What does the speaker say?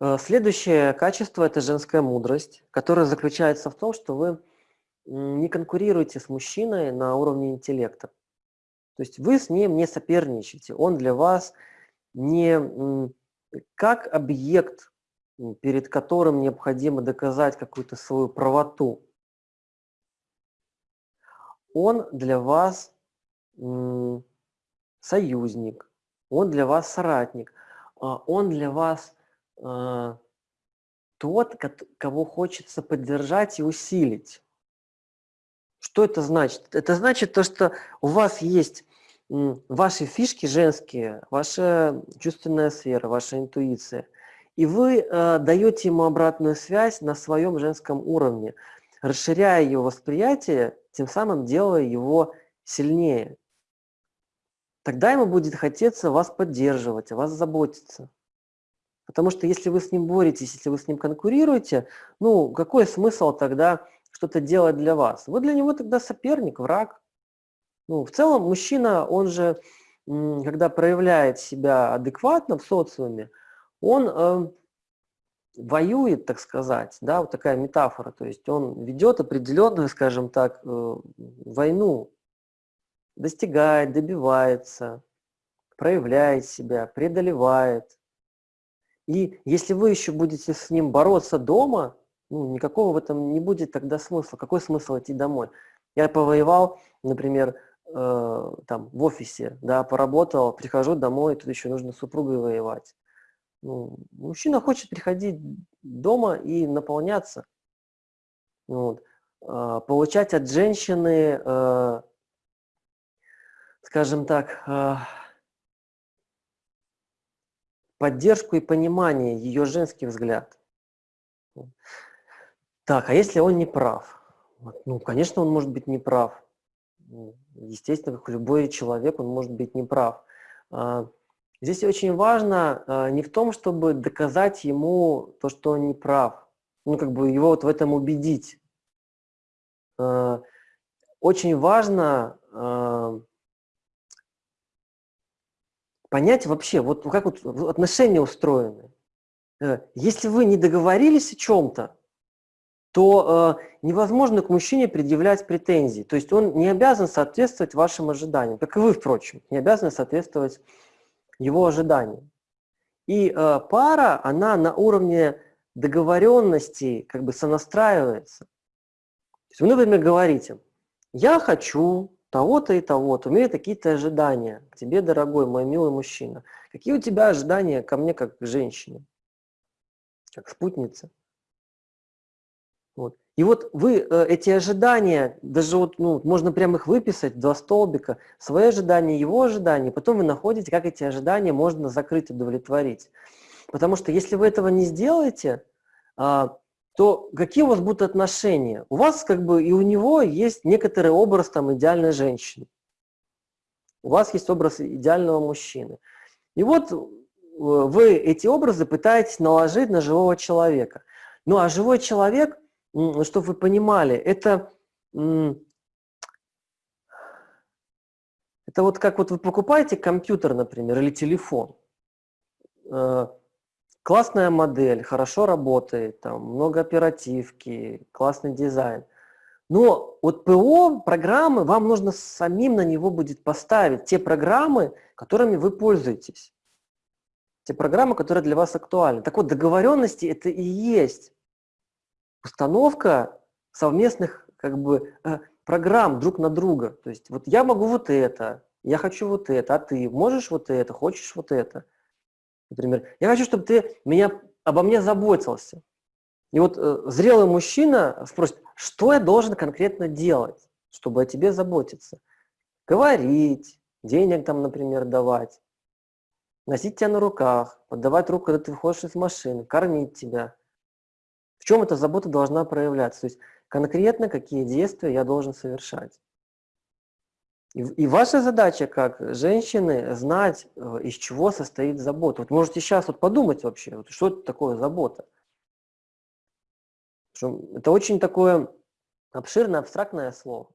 Э, следующее качество – это женская мудрость, которая заключается в том, что вы не конкурируете с мужчиной на уровне интеллекта. То есть вы с ним не соперничаете, он для вас не как объект, перед которым необходимо доказать какую-то свою правоту. Он для вас союзник, он для вас соратник, а он для вас а, тот, кого хочется поддержать и усилить. Что это значит? Это значит то, что у вас есть ваши фишки женские, ваша чувственная сфера, ваша интуиция, и вы э, даете ему обратную связь на своем женском уровне, расширяя его восприятие, тем самым делая его сильнее. Тогда ему будет хотеться вас поддерживать, о вас заботиться. Потому что если вы с ним боретесь, если вы с ним конкурируете, ну, какой смысл тогда что-то делать для вас? Вы для него тогда соперник, враг. Ну, в целом мужчина, он же, когда проявляет себя адекватно в социуме, он э, воюет, так сказать, да, вот такая метафора, то есть он ведет определенную, скажем так, э, войну, достигает, добивается, проявляет себя, преодолевает. И если вы еще будете с ним бороться дома, ну, никакого в этом не будет тогда смысла. Какой смысл идти домой? Я повоевал, например, э, там, в офисе, да, поработал, прихожу домой, тут еще нужно с супругой воевать. Ну, мужчина хочет приходить дома и наполняться. Вот. Э, получать от женщины, э, скажем так, э, поддержку и понимание, ее женский взгляд. Так, а если он не прав? Ну, конечно, он может быть неправ. Ну, естественно, как любой человек, он может быть неправ. А, здесь очень важно а, не в том, чтобы доказать ему то, что он не прав, ну, как бы его вот в этом убедить. А, очень важно понять вообще, вот как вот отношения устроены. Э, если вы не договорились о чем-то, то э, невозможно к мужчине предъявлять претензии. То есть он не обязан соответствовать вашим ожиданиям, как и вы, впрочем, не обязаны соответствовать его ожиданиям. И э, пара, она на уровне договоренности как бы сонастраивается. То есть вы, например, говорите, я хочу того-то и того-то, у меня такие-то ожидания к тебе, дорогой мой милый мужчина. Какие у тебя ожидания ко мне как к женщине, как спутнице? Вот. И вот вы э, эти ожидания, даже вот, ну, можно прямо их выписать, два столбика, свои ожидания, его ожидания, потом вы находите, как эти ожидания можно закрыть, удовлетворить. Потому что если вы этого не сделаете, а, то какие у вас будут отношения? У вас как бы и у него есть некоторый образ там идеальной женщины. У вас есть образ идеального мужчины. И вот э, вы эти образы пытаетесь наложить на живого человека. Ну а живой человек, чтобы вы понимали, это, это вот как вот вы покупаете компьютер, например, или телефон. Классная модель, хорошо работает, там много оперативки, классный дизайн. Но вот ПО, программы, вам нужно самим на него будет поставить те программы, которыми вы пользуетесь. Те программы, которые для вас актуальны. Так вот, договоренности это и есть установка совместных как бы, э, программ друг на друга. То есть вот я могу вот это, я хочу вот это, а ты можешь вот это, хочешь вот это. Например, я хочу, чтобы ты меня, обо мне заботился. И вот э, зрелый мужчина спросит, что я должен конкретно делать, чтобы о тебе заботиться? Говорить, денег там, например, давать, носить тебя на руках, подавать руку, когда ты выходишь из машины, кормить тебя. В чем эта забота должна проявляться? То есть конкретно какие действия я должен совершать. И, и ваша задача как женщины знать, э, из чего состоит забота. Вот можете сейчас вот подумать вообще, вот что это такое забота. Это очень такое обширное, абстрактное слово.